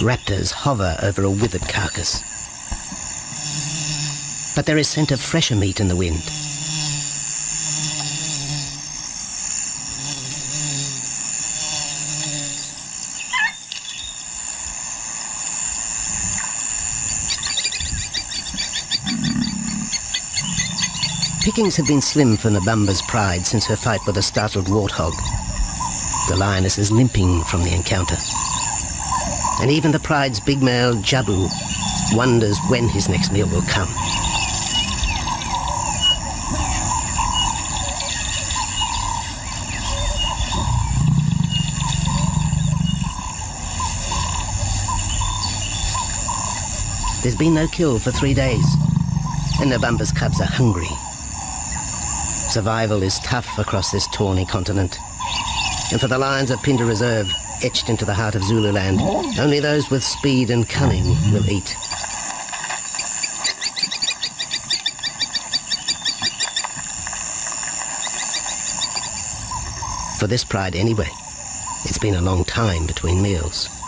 Raptors hover over a withered carcass. But there is scent of fresher meat in the wind. Pickings have been slim for Nabamba's pride since her fight with a startled warthog. The lioness is limping from the encounter. And even the pride's big male, Jabu, wonders when his next meal will come. There's been no kill for three days, and Nabamba's cubs are hungry. Survival is tough across this tawny continent. And for the lions of Phinda Reserve, etched into the heart of Zululand, only those with speed and cunning will eat. For this pride anyway, it's been a long time between meals.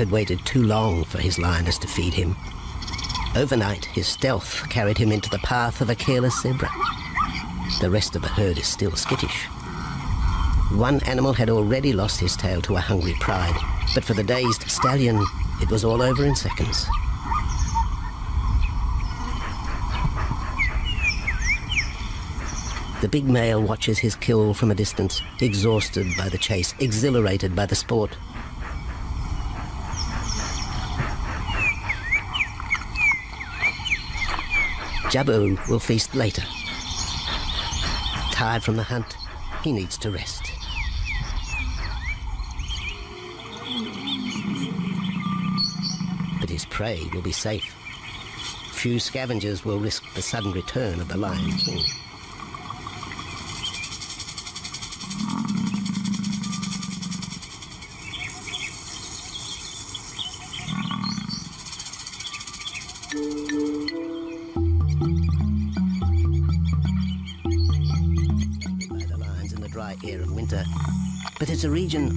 Had waited too long for his lioness to feed him. Overnight, his stealth carried him into the path of a careless zebra. The rest of the herd is still skittish. One animal had already lost his tail to a hungry pride, but for the dazed stallion, it was all over in seconds. The big male watches his kill from a distance, exhausted by the chase, exhilarated by the sport. Jabu will feast later. Tired from the hunt, he needs to rest. But his prey will be safe. Few scavengers will risk the sudden return of the Lion King.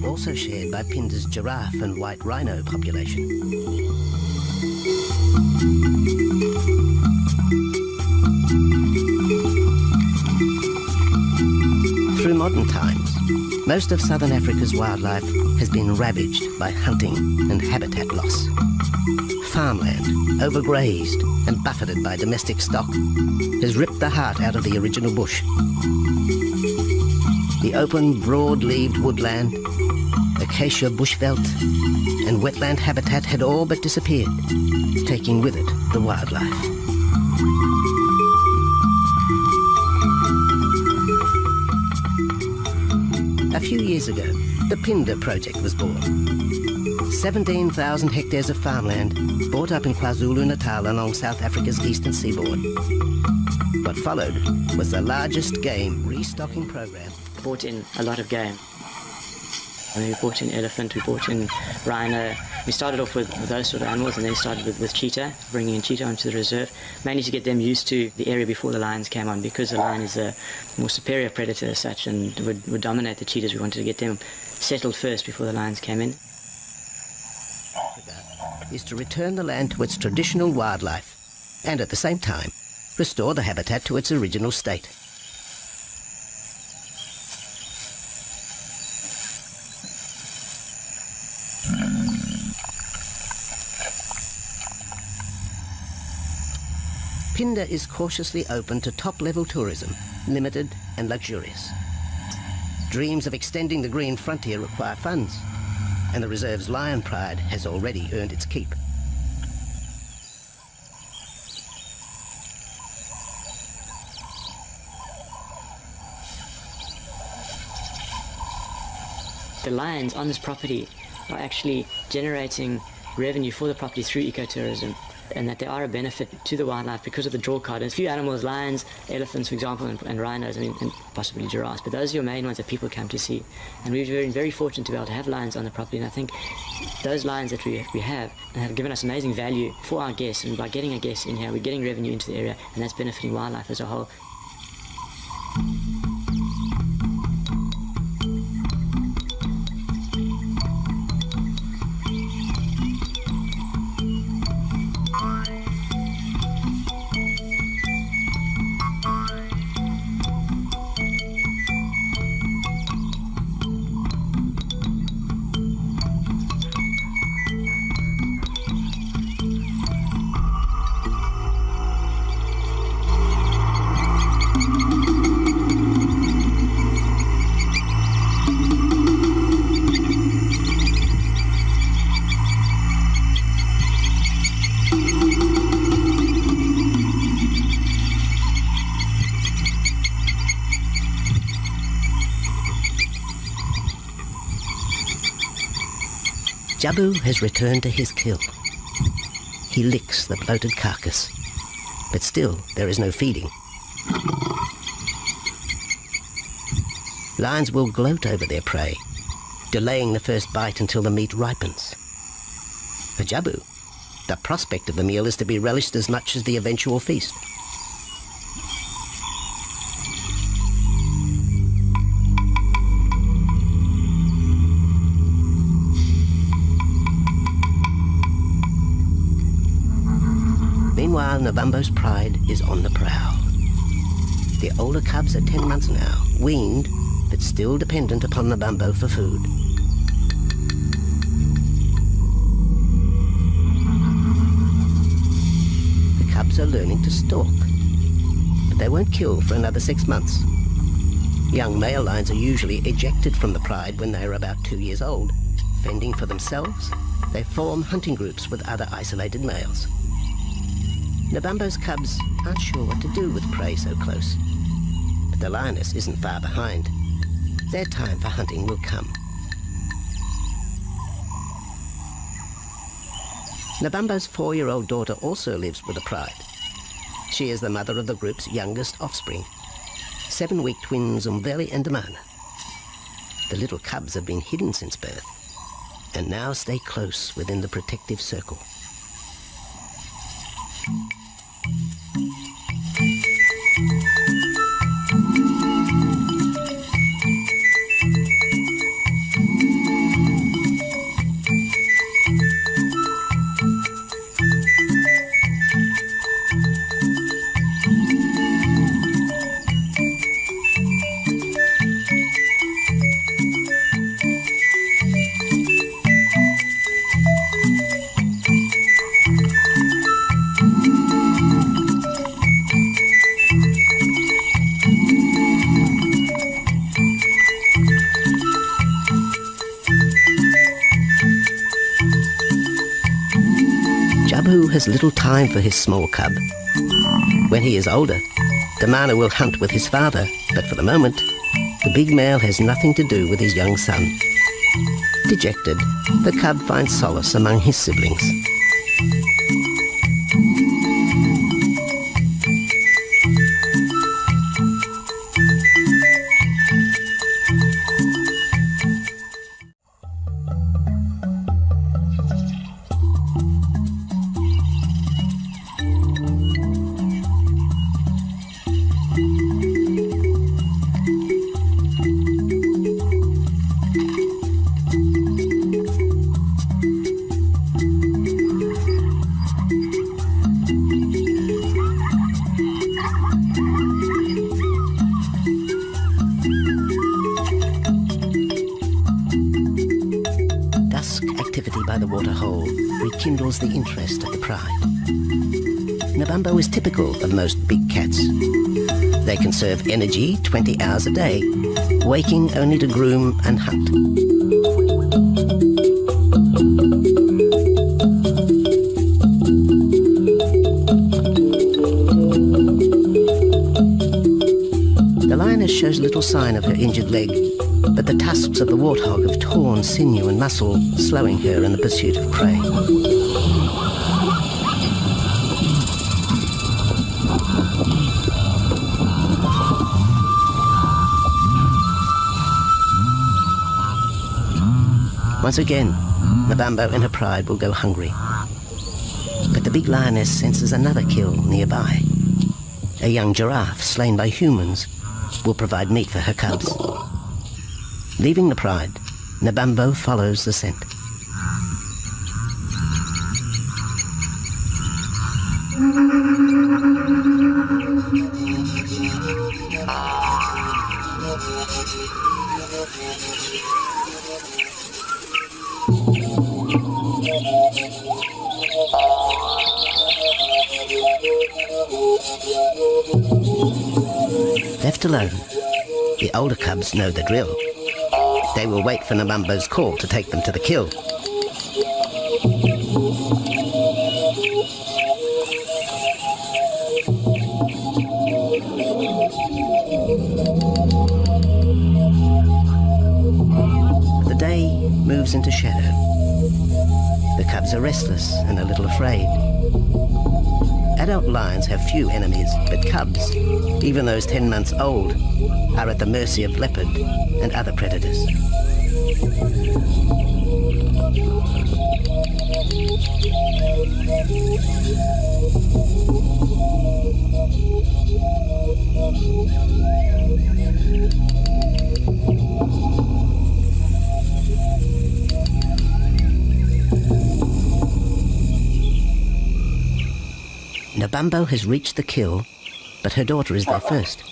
Also shared by Phinda's giraffe and white rhino population. Through modern times, most of southern Africa's wildlife has been ravaged by hunting and habitat loss. Farmland, overgrazed and buffeted by domestic stock, has ripped the heart out of the original bush. The open, broad-leaved woodland, acacia bushveld, and wetland habitat had all but disappeared, taking with it the wildlife. A few years ago, the Phinda project was born. 17,000 hectares of farmland bought up in KwaZulu-Natal along South Africa's eastern seaboard. What followed was the largest game restocking program brought in a lot of game. I mean, we brought in elephant, we brought in rhino. We started off with, those sort of animals and then started with, with cheetah, bringing in cheetah onto the reserve, mainly to get them used to the area before the lions came on because the lion is a more superior predator as such and would, would dominate the cheetahs. We wanted to get them settled first before the lions came in. is to return the land to its traditional wildlife and at the same time restore the habitat to its original state. Phinda is cautiously open to top-level tourism, limited and luxurious. Dreams of extending the green frontier require funds, and the reserve's lion pride has already earned its keep. The lions on this property are actually generating revenue for the property through ecotourism and that they are a benefit to the wildlife because of the draw card. And a few animals, lions, elephants, for example, and, and rhinos, and possibly giraffes, but those are your main ones that people come to see. And we've been very fortunate to be able to have lions on the property, and I think those lions that we, we have have given us amazing value for our guests, and by getting a guest in here, we're getting revenue into the area, and that's benefiting wildlife as a whole. Jabu has returned to his kill. He licks the bloated carcass, but still there is no feeding. Lions will gloat over their prey, delaying the first bite until the meat ripens. For Jabu, the prospect of the meal is to be relished as much as the eventual feast. Nabambo's pride is on the prowl. The older cubs are 10 months now, weaned, but still dependent upon Nabambo for food. The cubs are learning to stalk, but they won't kill for another six months. Young male lions are usually ejected from the pride when they are about two years old. Fending for themselves, they form hunting groups with other isolated males. Nabambo's cubs aren't sure what to do with prey so close. But the lioness isn't far behind. Their time for hunting will come. Nabambo's four-year-old daughter also lives with the pride. She is the mother of the group's youngest offspring, seven-week twins Umveli and Damana. The little cubs have been hidden since birth, and now stay close within the protective circle. Has little time for his small cub. When he is older, Damana will hunt with his father, but for the moment, the big male has nothing to do with his young son. Dejected, the cub finds solace among his siblings. The interest of the pride. Nabambo is typical of most big cats. They conserve energy 20 hours a day, waking only to groom and hunt. The lioness shows little sign of her injured leg, but the tusks of the warthog have torn sinew and muscle, slowing her in the pursuit of prey. Once again, Nabambo in her pride will go hungry. But the big lioness senses another kill nearby. A young giraffe slain by humans will provide meat for her cubs. Leaving the pride, Nabambo follows the scent. Left alone, the older cubs know the drill. They will wait for Nabambo's call to take them to the kill. The day moves into shadow. The cubs are restless and a little afraid. Adult lions have few enemies, but cubs, even those 10 months old, are at the mercy of leopard and other predators. Nabambo has reached the kill, but her daughter is there first.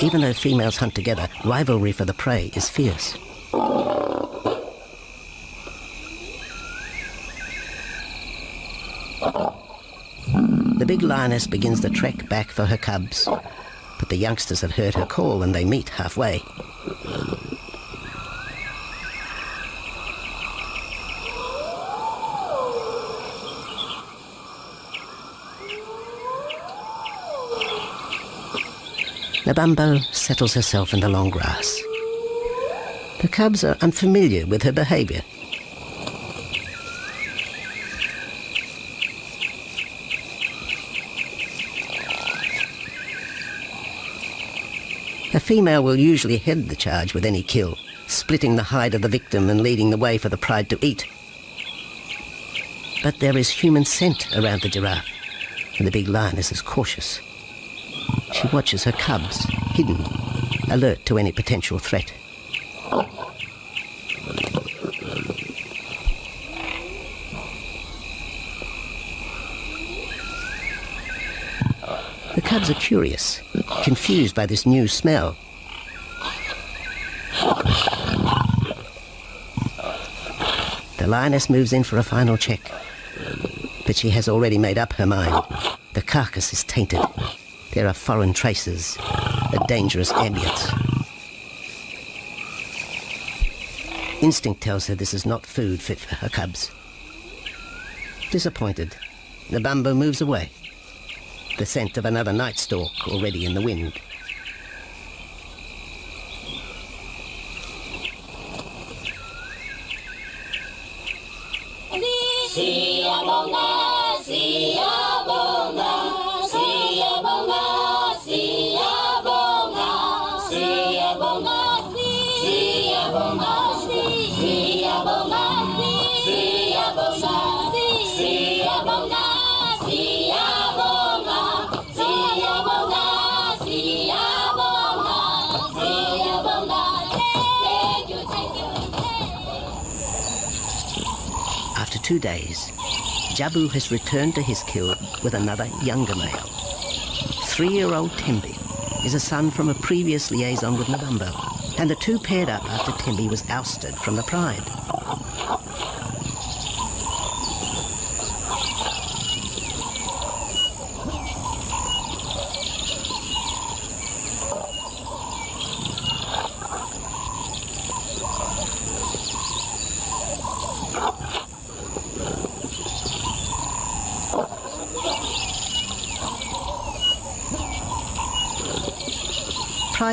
Even though females hunt together, rivalry for the prey is fierce. The big lioness begins the trek back for her cubs, but the youngsters have heard her call and they meet halfway. Nabambo settles herself in the long grass. The cubs are unfamiliar with her behavior. A female will usually head the charge with any kill, splitting the hide of the victim and leading the way for the pride to eat. But there is human scent around the giraffe, and the big lioness is as cautious. She watches her cubs, hidden, alert to any potential threat. The cubs are curious, confused by this new smell. The lioness moves in for a final check, but she has already made up her mind. The carcass is tainted. There are foreign traces, a dangerous ambience. Instinct tells her this is not food fit for her cubs. Disappointed, Nabambo moves away, the scent of another night stalk already in the wind. After two days, Jabu has returned to his kill with another younger male. Three-year-old Tembi is a son from a previous liaison with Nabambo, and the two paired up after Tembi was ousted from the Pride.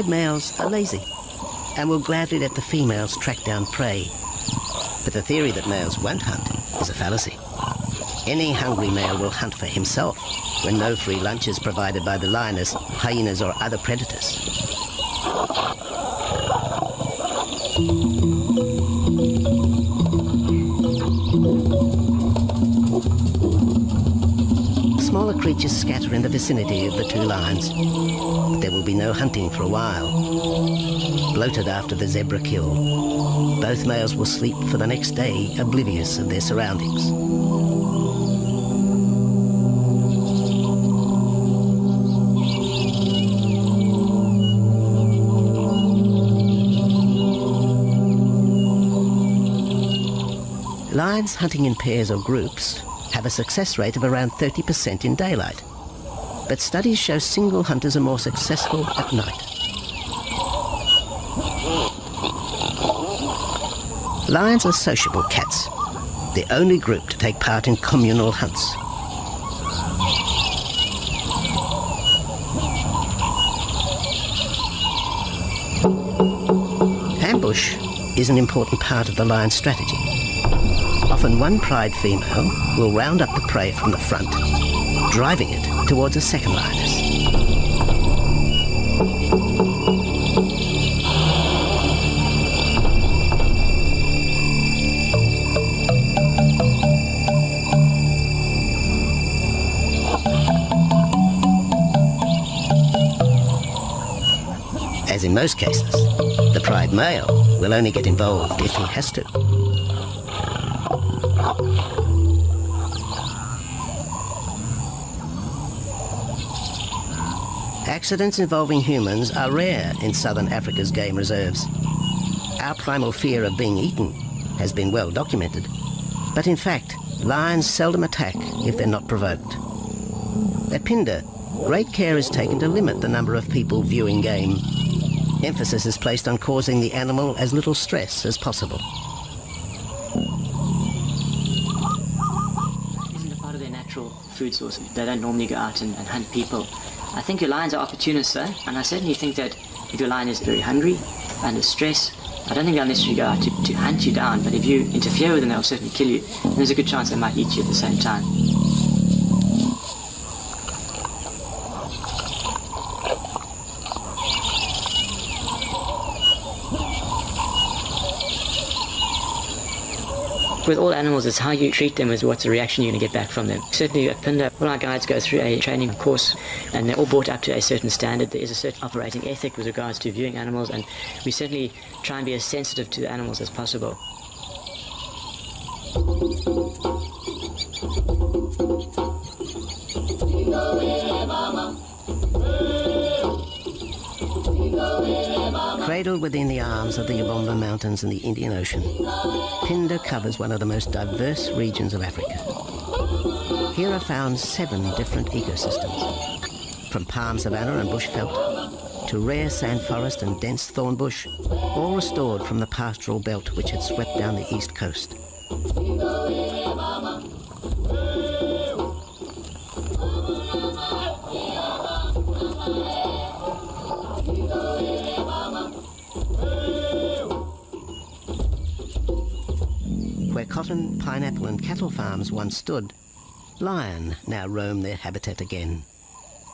Pride males are lazy and will gladly let the females track down prey. But the theory that males won't hunt is a fallacy. Any hungry male will hunt for himself when no free lunch is provided by the lioness, hyenas or other predators. Creatures scatter in the vicinity of the two lions. There will be no hunting for a while. Bloated after the zebra kill, both males will sleep for the next day, oblivious of their surroundings. Lions hunting in pairs or groups have a success rate of around 30% in daylight. But studies show single hunters are more successful at night. Lions are sociable cats, the only group to take part in communal hunts. Ambush is an important part of the lion's strategy. Often one pride female will round up the prey from the front, driving it towards a second lioness. As in most cases, the pride male will only get involved if he has to. Accidents involving humans are rare in southern Africa's game reserves. Our primal fear of being eaten has been well documented. But in fact, lions seldom attack if they're not provoked. At Phinda, great care is taken to limit the number of people viewing game. Emphasis is placed on causing the animal as little stress as possible. isn't a part of their natural food source. They don't normally go out and, and hunt people. I think your lions are opportunists though, and I certainly think that if your lion is very hungry, under stress, I don't think they'll necessarily go out to, to hunt you down, but if you interfere with them, they'll certainly kill you. And there's a good chance they might eat you at the same time. With all animals, it's how you treat them is what's the reaction you're going to get back from them. Certainly at Phinda, all our guides go through a training course and they're all brought up to a certain standard. There is a certain operating ethic with regards to viewing animals and we certainly try and be as sensitive to the animals as possible. Cradled within the arms of the Lebombo Mountains and the Indian Ocean, Phinda covers one of the most diverse regions of Africa. Here are found seven different ecosystems, from palm savanna and bush bushveld to rare sand forest and dense thorn bush, all restored from the pastoral belt which had swept down the east coast. Cotton, pineapple and cattle farms once stood, lion now roam their habitat again,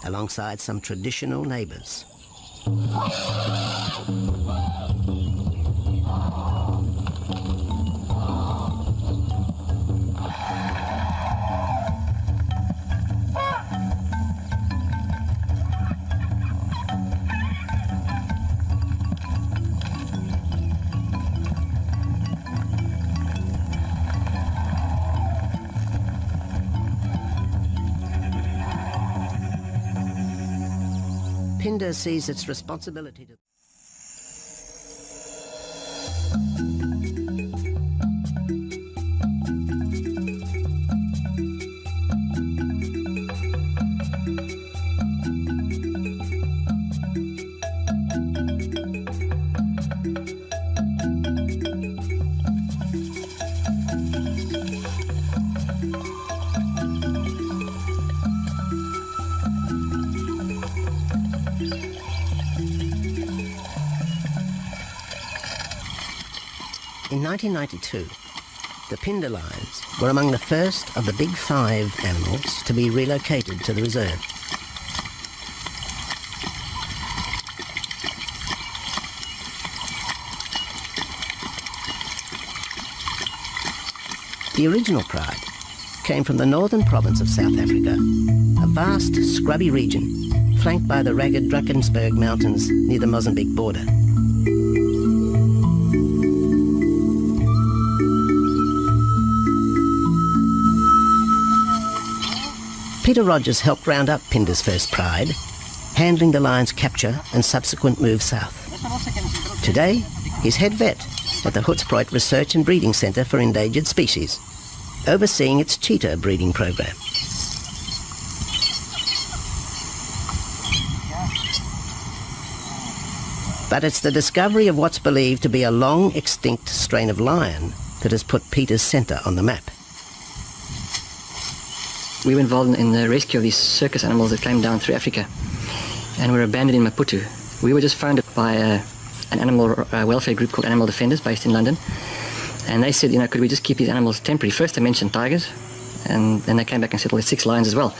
alongside some traditional neighbours. Sees its responsibility to In 1992, the Phinda lions were among the first of the big five animals to be relocated to the reserve. The original pride came from the northern province of South Africa, a vast scrubby region flanked by the ragged Drakensberg Mountains near the Mozambique border. Peter Rogers helped round up Phinda's first pride, handling the lion's capture and subsequent move south. Today, he's head vet at the Hoedspruit Research and Breeding Centre for Endangered Species, overseeing its cheetah breeding program. But it's the discovery of what's believed to be a long extinct strain of lion that has put Peter's centre on the map. We were involved in the rescue of these circus animals that came down through Africa and were abandoned in Maputo. We were just founded by a, an animal uh, welfare group called Animal Defenders based in London. And they said, you know, could we just keep these animals temporary? First they mentioned tigers, and then they came back and said, well, there's six lions as well.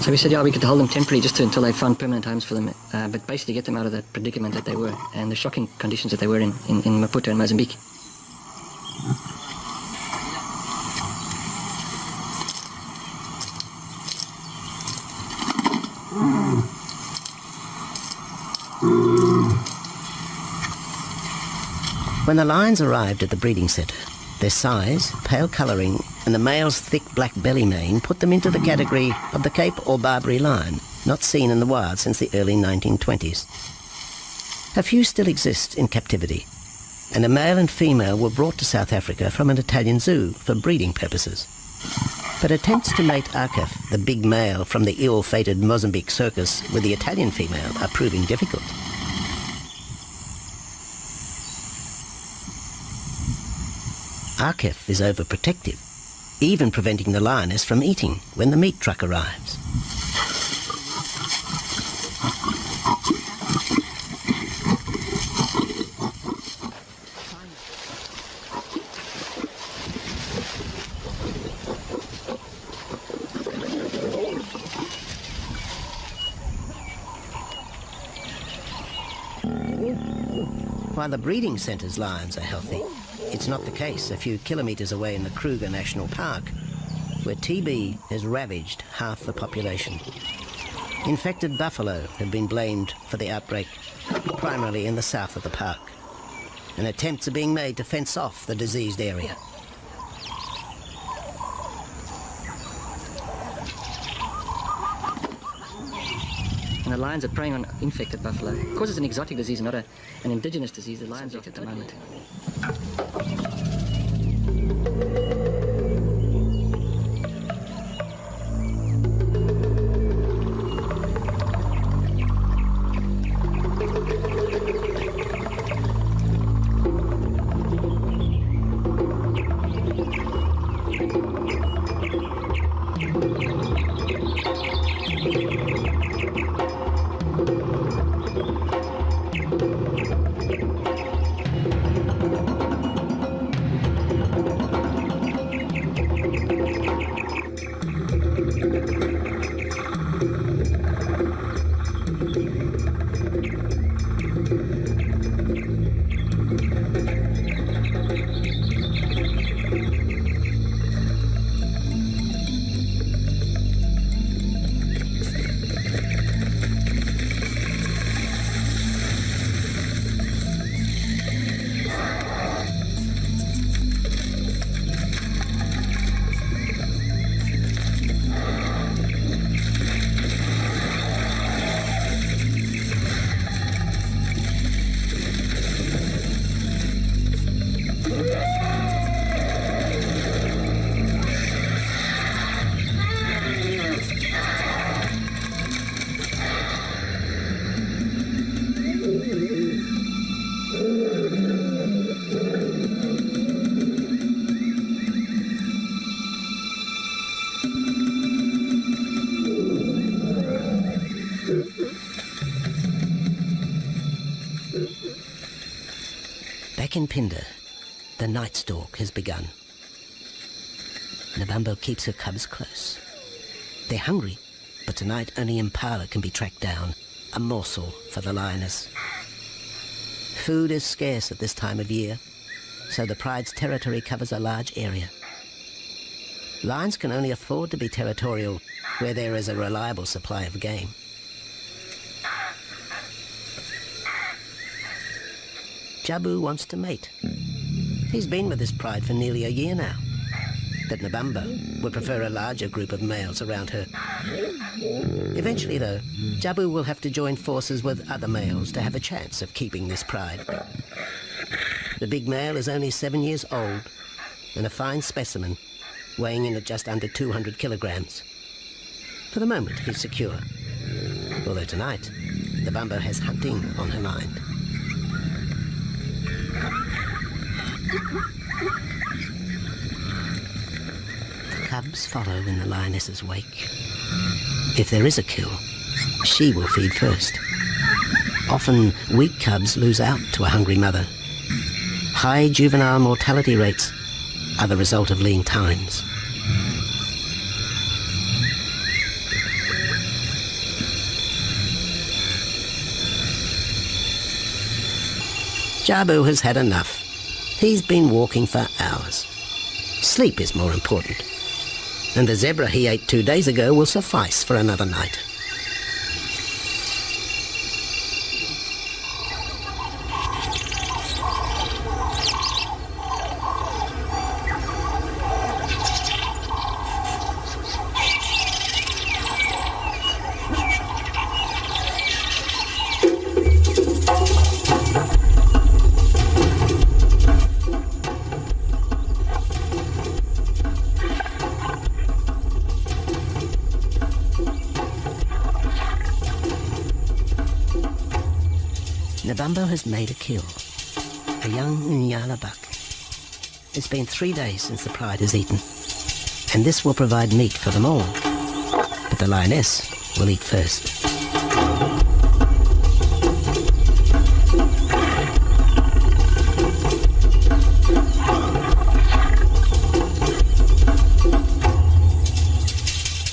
So we said, yeah, we could hold them temporarily just to, until they found permanent homes for them, uh, but basically get them out of the predicament that they were and the shocking conditions that they were in, in, in Maputo and Mozambique. When the lions arrived at the breeding centre, their size, pale colouring, and the male's thick black belly mane put them into the category of the Cape or Barbary lion, not seen in the wild since the early 1920s. A few still exist in captivity, and a male and female were brought to South Africa from an Italian zoo for breeding purposes. But attempts to mate Arkef, the big male from the ill-fated Mozambique circus, with the Italian female are proving difficult. Arkef is overprotective, even preventing the lioness from eating when the meat truck arrives. While the breeding centre's lions are healthy, it's not the case a few kilometres away in the Kruger National Park, where TB has ravaged half the population. Infected buffalo have been blamed for the outbreak, primarily in the south of the park, and attempts are being made to fence off the diseased area. The lions are preying on infected buffalo. Because it's an exotic disease, not a, an indigenous disease, the lions are at the moment. Phinda, The night stalk has begun. Nabambo keeps her cubs close. They're hungry, but tonight only Impala can be tracked down, a morsel for the lioness. Food is scarce at this time of year, so the pride's territory covers a large area. Lions can only afford to be territorial where there is a reliable supply of game. Jabu wants to mate. He's been with his pride for nearly a year now. But Nabambo would prefer a larger group of males around her. Eventually, though, Jabu will have to join forces with other males to have a chance of keeping this pride. The big male is only seven years old and a fine specimen, weighing in at just under 200 kilograms. For the moment, he's secure. Although tonight, Nabambo has hunting on her mind. Cubs follow in the lioness's wake. If there is a kill, she will feed first. Often, weak cubs lose out to a hungry mother. High juvenile mortality rates are the result of lean times. Jabu has had enough. He's been walking for hours. Sleep is more important. And the zebra he ate two days ago will suffice for another night. Nabambo has made a kill. A young Nyala buck. It's been three days since the pride has eaten. And this will provide meat for them all. But the lioness will eat first.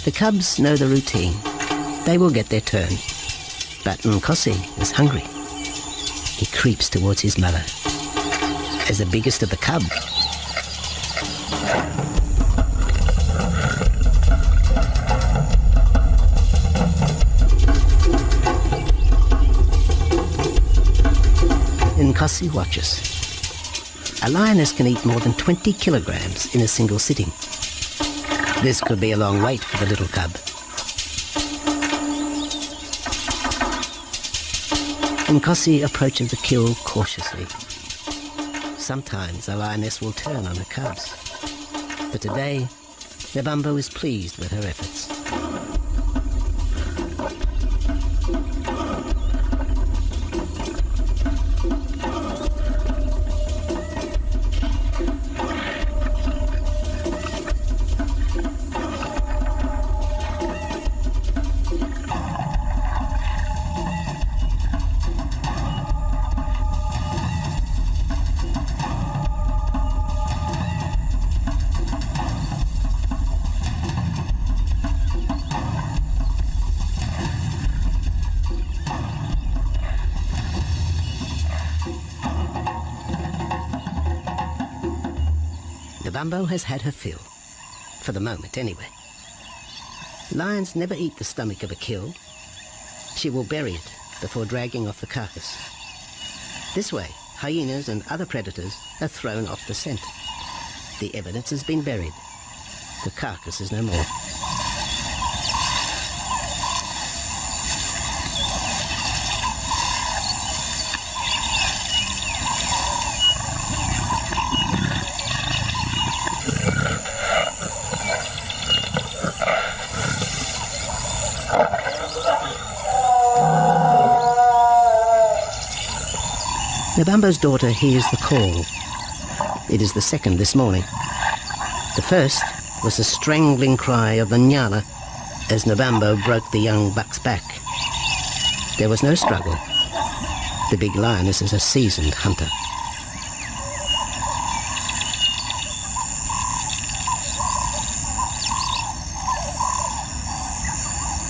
The cubs know the routine. They will get their turn. But Nkosi is hungry. Creeps towards his mother. As the biggest of the cub, Nkosi watches. A lioness can eat more than 20 kilograms in a single sitting. This could be a long wait for the little cub. Nkosi approaches the kill cautiously. Sometimes a lioness will turn on her cubs. But today, Nabambo is pleased with her efforts. Nabambo has had her fill. For the moment, anyway. Lions never eat the stomach of a kill. She will bury it before dragging off the carcass. This way, hyenas and other predators are thrown off the scent. The evidence has been buried. The carcass is no more. Columbo's daughter hears the call. It is the second this morning. The first was the strangling cry of the Nyala as Nabambo broke the young buck's back. There was no struggle. The big lioness is a seasoned hunter.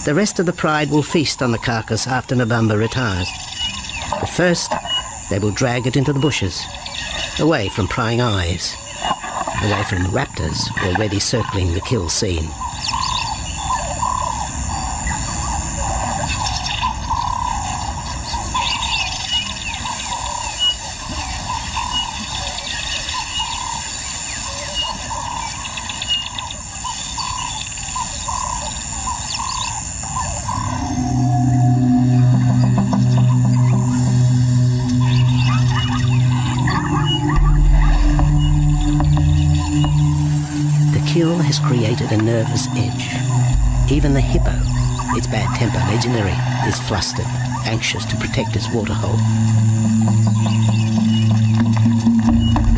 The rest of the pride will feast on the carcass after Nabamba retires. But first, they will drag it into the bushes, away from prying eyes, away from the raptors already circling the kill scene. Created a nervous edge. Even the hippo, its bad temper legendary, is flustered, anxious to protect its waterhole.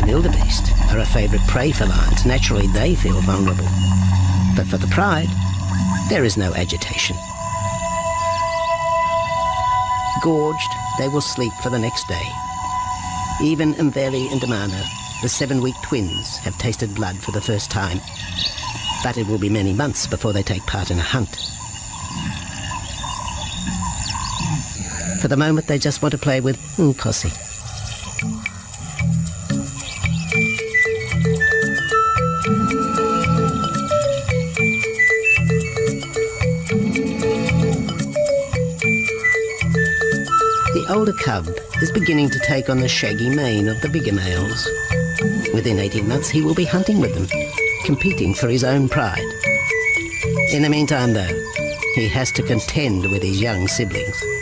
Wildebeest are a favourite prey for lions. Naturally, they feel vulnerable. But for the pride, there is no agitation. Gorged, they will sleep for the next day. Even Mveli and Damano, the seven-week twins, have tasted blood for the first time. But it will be many months before they take part in a hunt. For the moment, they just want to play with Nkosi. The older cub is beginning to take on the shaggy mane of the bigger males. Within 18 months, he will be hunting with them, competing for his own pride. In the meantime, though, he has to contend with his young siblings.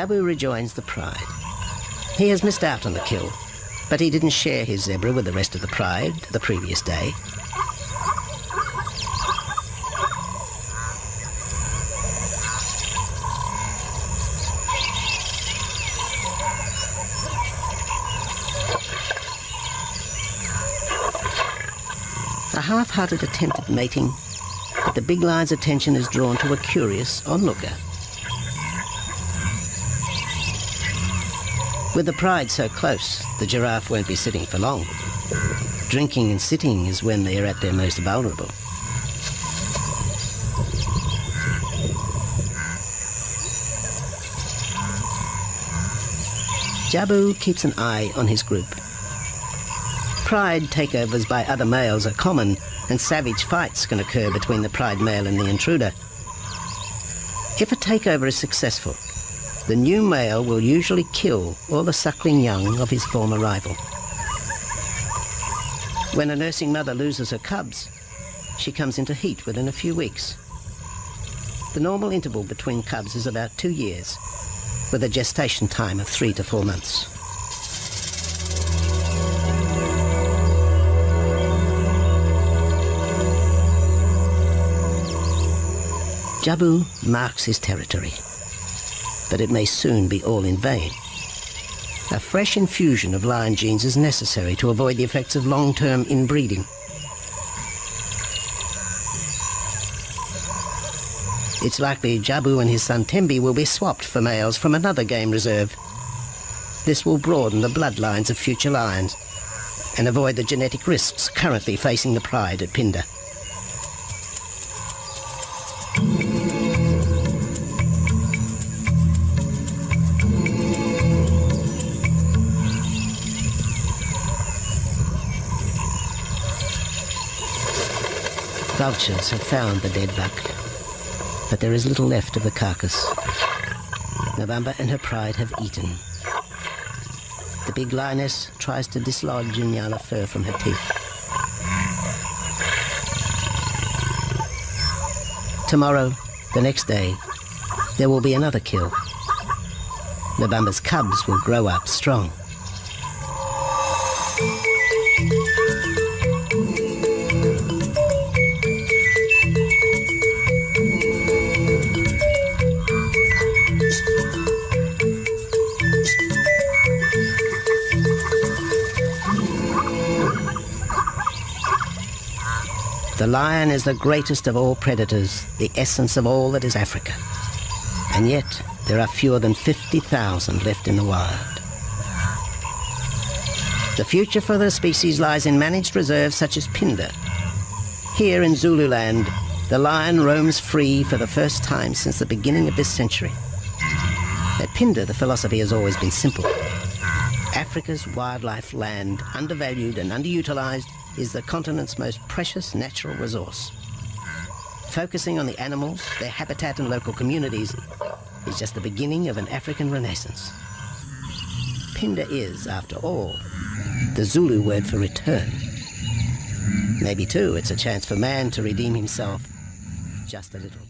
Jabu rejoins the pride. He has missed out on the kill, but he didn't share his zebra with the rest of the pride the previous day. A half-hearted attempt at mating, but the big lion's attention is drawn to a curious onlooker. With the pride so close, the giraffe won't be sitting for long. Drinking and sitting is when they are at their most vulnerable. Jabu keeps an eye on his group. Pride takeovers by other males are common, and savage fights can occur between the pride male and the intruder. If a takeover is successful, the new male will usually kill all the suckling young of his former rival. When a nursing mother loses her cubs, she comes into heat within a few weeks. The normal interval between cubs is about two years, with a gestation time of three to four months. Jabu marks his territory but it may soon be all in vain. A fresh infusion of lion genes is necessary to avoid the effects of long-term inbreeding. It's likely Jabu and his son Tembi will be swapped for males from another game reserve. This will broaden the bloodlines of future lions and avoid the genetic risks currently facing the pride at Phinda. Vultures have found the dead buck, but there is little left of the carcass. November and her pride have eaten. The big lioness tries to dislodge Nyala fur from her teeth. Tomorrow, the next day, there will be another kill. Nabamba's cubs will grow up strong. The lion is the greatest of all predators, the essence of all that is Africa. And yet, there are fewer than 50,000 left in the wild. The future for the species lies in managed reserves such as Phinda. Here in Zululand, the lion roams free for the first time since the beginning of this century. At Phinda, the philosophy has always been simple. Africa's wildlife land, undervalued and underutilized, is the continent's most precious natural resource. Focusing on the animals, their habitat and local communities is just the beginning of an African renaissance. Phinda is, after all, the Zulu word for return. Maybe, too, it's a chance for man to redeem himself just a little.